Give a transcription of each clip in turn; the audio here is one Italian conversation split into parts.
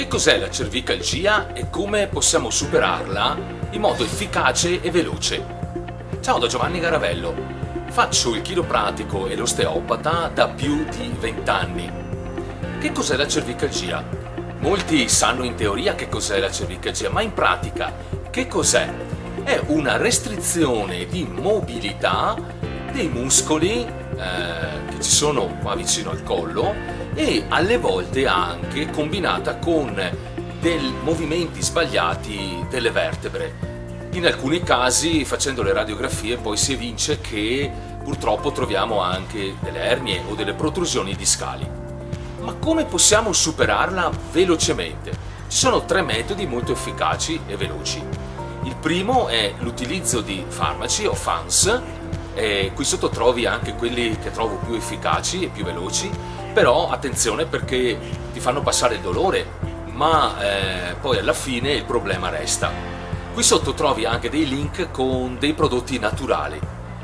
Che cos'è la cervicalgia e come possiamo superarla in modo efficace e veloce? Ciao da Giovanni Garavello. Faccio il chiropratico e l'osteopata da più di 20 anni. Che cos'è la cervicalgia? Molti sanno in teoria che cos'è la cervicalgia, ma in pratica che cos'è? È una restrizione di mobilità dei muscoli eh, che ci sono qua vicino al collo e alle volte anche combinata con dei movimenti sbagliati delle vertebre. In alcuni casi facendo le radiografie poi si evince che purtroppo troviamo anche delle ernie o delle protrusioni discali. Ma come possiamo superarla velocemente? Ci sono tre metodi molto efficaci e veloci. Il primo è l'utilizzo di farmaci o FANS, e qui sotto trovi anche quelli che trovo più efficaci e più veloci, però attenzione perché ti fanno passare il dolore, ma eh, poi alla fine il problema resta. Qui sotto trovi anche dei link con dei prodotti naturali.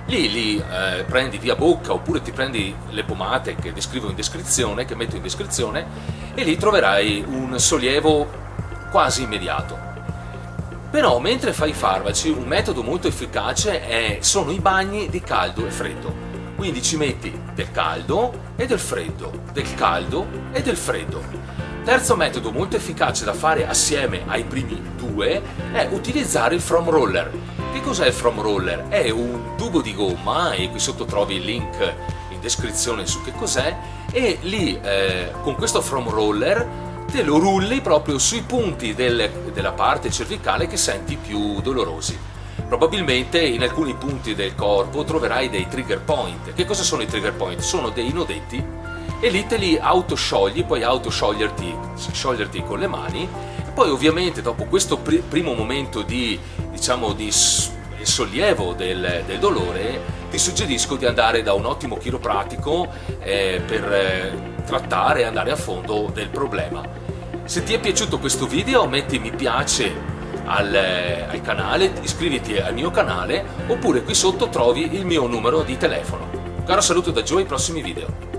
Lì li eh, prendi via bocca oppure ti prendi le pomate che descrivo in descrizione, che metto in descrizione e lì troverai un sollievo quasi immediato. Però mentre fai i farmaci un metodo molto efficace è, sono i bagni di caldo e freddo. Quindi ci metti del caldo e del freddo, del caldo e del freddo. Terzo metodo molto efficace da fare assieme ai primi due è utilizzare il foam roller. Che cos'è il foam roller? È un tubo di gomma, e qui sotto trovi il link in descrizione su che cos'è, e lì eh, con questo foam roller te lo rulli proprio sui punti del, della parte cervicale che senti più dolorosi. Probabilmente in alcuni punti del corpo troverai dei trigger point. Che cosa sono i trigger point? Sono dei nodetti e lì te li autosciogli, puoi autoscioglierti scioglierti con le mani poi ovviamente dopo questo pr primo momento di, diciamo, di sollievo del, del, dolore ti suggerisco di andare da un ottimo chiropratico eh, per eh, trattare e andare a fondo del problema. Se ti è piaciuto questo video metti mi piace al, al canale, iscriviti al mio canale oppure qui sotto trovi il mio numero di telefono. Caro saluto da Joe ai prossimi video.